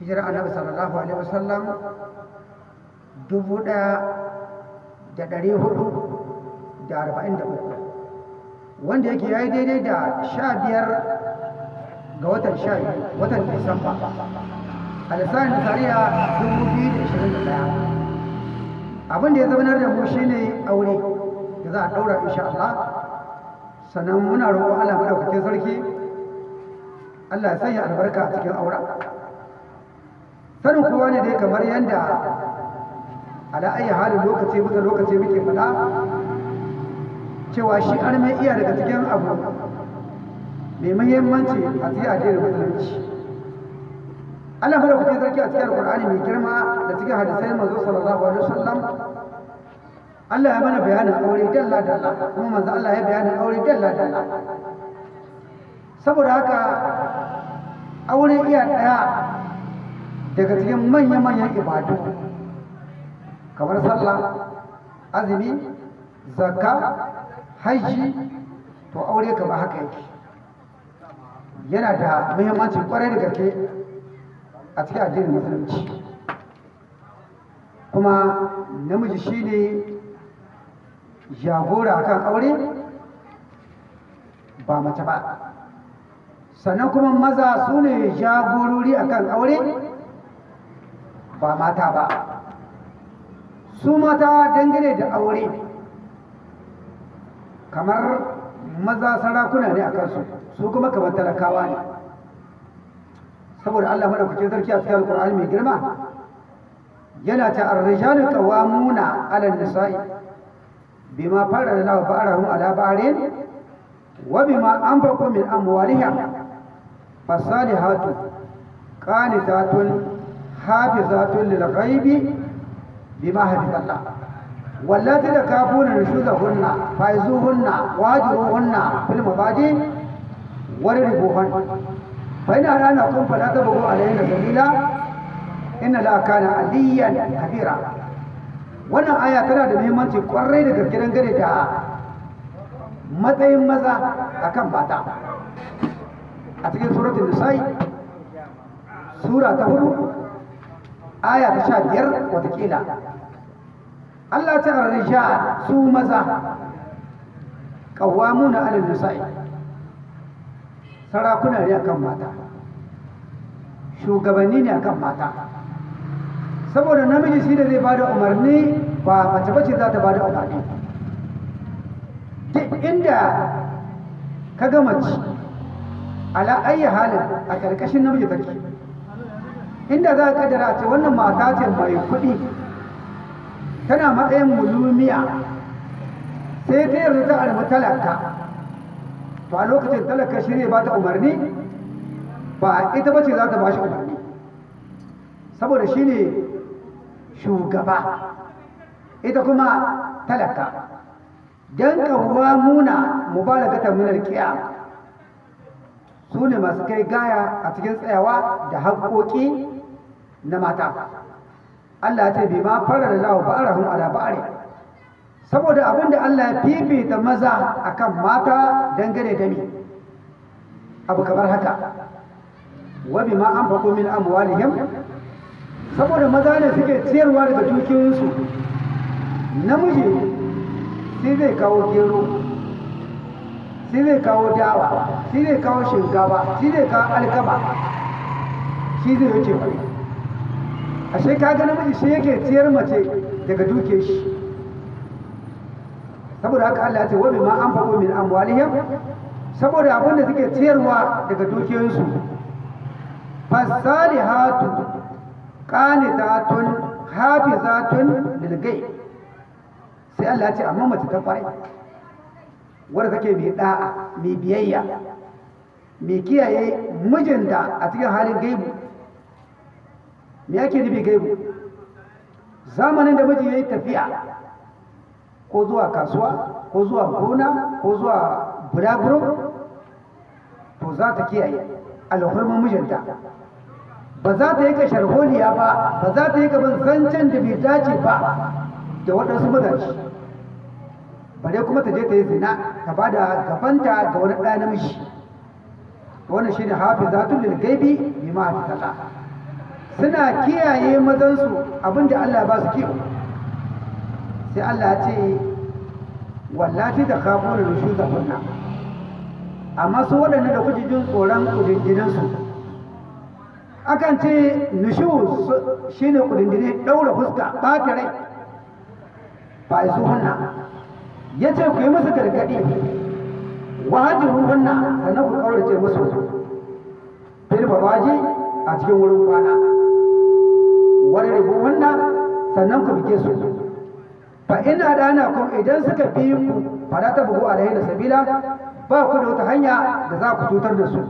hijira annabi sallallahu alaihi wasallam dubu ɗaya da ɗari huɗu da arba'in da uku. Wanda yake ya yi daidai da sha biyar ga watan sha watan disamba. A lissafin nisariya dubu biyu da ishirin da ɗaya. Abin da ya zaunar da mu shine aure da za a ɗaura insha Allah. Sannan muna roƙon Allah maɗaukakin sarki Allah ya sanya albarka cikin auren. Sanin kowa ne dai kamar yadda ala ayi halin lokaci bisa lokaci muke faɗa cewa shi mai iya daga cikin abu mai muhimmanci a cikin addinin musulunci. Allah madaukakin sarki a cikin alƙur'ani mai girma da cikin hadisai manzo sallallahu alaihi wasallam Allah ya mana bayanin aure dalla dalla kuma manzo Allah ya bayanin aure dalla dalla. Saboda haka aure iya ɗaya daga cikin manya-manyan ibadu. Kamar sallah azumi zakka hajji to aure ka ba haka yake. Yana da muhimmanci ƙwarai da gaske a cikin addinin musulunci. Kuma namiji shine jagora kan aure ba mace ba. Sannan kuma maza su ne jagorori akan aure ba mata ba. Su mata dangane da aure kamar maza sarakuna ne a kansu su kuma kamar talakawa ne. Saboda Allah madaukakin sarki a cikin alkur'ani mai girma yana ta ar-rijalu qawwamuna 'ala an-nisa'i bima farada Allahu ba'arahum 'ala ba'arin wa bima anfaqu min amwalihim fasalihatu qanitatun hafizatun lil ghaibi bima hafiza Allah wallati da kafuna nushuzahunna faizuhunna wajiruhunna fil mabadi warribuhun fa ina rana kun fala ta bugu alayna sabila inna la kana aliyan kabira wannan aya tana da muhimmanci ƙwarai da gaske dangane da matsayin maza akan mata a cikin suratul nisa'i sura ta huɗu aya ta sha biyar wataƙila Allah ta rija su maza ƙawamuna alal nisa'i sarakuna ne akan mata shugabanni ne akan mata. Saboda namiji shi da zai ba da umarni ba mace bace za ta ba da umarni. Duk inda ka ga mace ala ayi halin a ƙarƙashin namiji take. Inda za ka kaddara ce wannan mata ce mai kuɗi tana matsayin mulumiya sai ta yarda ta arba talaka. To a lokacin talaka shi ne ba ta umarni? Ba ita ba ce za ta ba shi umarni. Saboda shi ne shugaba ita kuma talaka. Don kawwa muna mubalagata minar kiya su ne masu kai gaya a cikin tsayawa da haƙoƙi na mata. Allah ce bi ma fara da lawa ba'arahum ala ba'ari. Saboda abin da Allah ya fifita maza akan mata dangane da ni abu kamar haka. Wa ma anfaqu min amwalihim. Saboda maza ne suke ciyarwa daga dukiyoyinsu. Namiji sai zai kawo gero. Shi zai kawo dawa shi zai kawo shinkafa shi zai kawo alkama shi zai wuce wani ashe kaga namiji shi yake ciyar mace daga duke shi. Saboda haka Allah ya ce wabi ma an faɗo min amwalihim saboda abin da suke ciyarwa daga dukiyoyinsu. Fasalihatu qanitatun hafizatun lil ghaib. Sai Allah ya ce amma mace ta ƙwarai. Wadda take mai da'a mai biyayya mai kiyaye mijinta a cikin halin gaibu. Me yake nufi gaibu? Zamanin da miji ya yi tafiya ko zuwa kasuwa ko zuwa gona ko zuwa bulaguro to za ta kiyaye alhurmin mijinta. Ba za ta yi ka sharholiya ba ba za ta yi ka zancen da bai dace ba da waɗansu mazaji bare kuma ta je ta yi zina ta ba da gabanta ga wani ɗaya namiji. Wannan shi ne hafi zatun lil gaibi bi ma hafi suna kiyaye mazansu abin da Allah ba su kiwo. Sai Allah ya ce wallati da kafin rushu da kunna. Amma su waɗanda da kuke jin tsoron kudindininsu akan ce nushu shi ne kudindini ɗaura fuska ɓata rai. Ba su hunna ya ce ku yi musu gargaɗi. Wajin hunna sannan ku kaurace musu. Fil babaji a cikin wurin kwana. Wani hunna sannan ku bige su. Fa ina dana kun idan suka bi ku fara ta bugu alaihi da sabila ba ku da wata hanya da za ku cutar da su.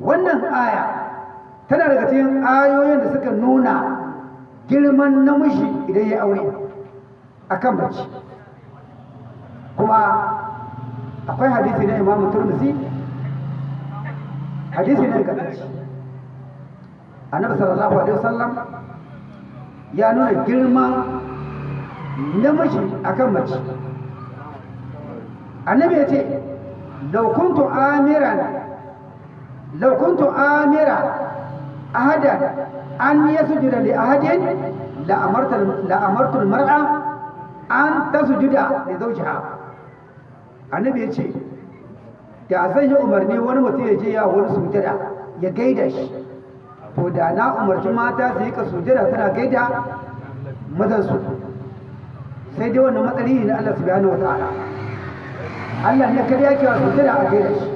Wannan aya tana daga cikin ayoyin da suka nuna girman namiji idan ya aure a kan mace. Kuma akwai hadisi na imamu turmusi hadisi ne ga ɗanci annabi sallallahu alaihi wasallam ya nuna girman namiji a kan mace. Annabi ya ce laukuntu amiran laukuntu amira ahadan an yasjuda li ahadin la amarta la amartu almar'a an tasjuda li zawjiha. Annabi ya ce da zan yi umarni wani mutum ya je ya wani sujada ya gaida shi. To da na umarci mata su yi ka sujada suna gaida mazansu. Sai dai wannan matsari na Allah subhanahu wa ta'ala. Allah ne kariya ke sujada a gaida shi.